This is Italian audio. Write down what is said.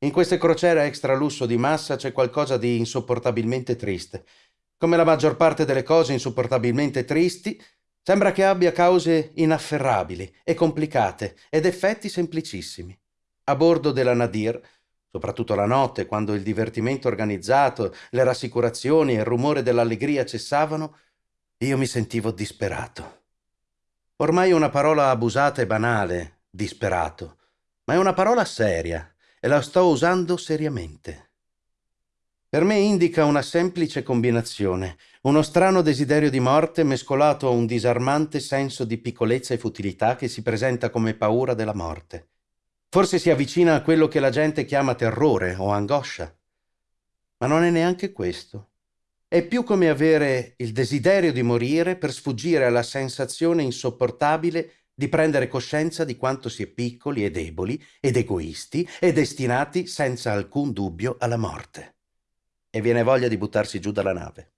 In queste crociere extra lusso di massa c'è qualcosa di insopportabilmente triste. Come la maggior parte delle cose insopportabilmente tristi, sembra che abbia cause inafferrabili e complicate ed effetti semplicissimi. A bordo della Nadir, soprattutto la notte, quando il divertimento organizzato, le rassicurazioni e il rumore dell'allegria cessavano, io mi sentivo disperato. Ormai è una parola abusata e banale, disperato, ma è una parola seria e la sto usando seriamente. Per me indica una semplice combinazione, uno strano desiderio di morte mescolato a un disarmante senso di piccolezza e futilità che si presenta come paura della morte. Forse si avvicina a quello che la gente chiama terrore o angoscia. Ma non è neanche questo. È più come avere il desiderio di morire per sfuggire alla sensazione insopportabile di prendere coscienza di quanto si è piccoli e deboli ed egoisti e destinati senza alcun dubbio alla morte. E viene voglia di buttarsi giù dalla nave.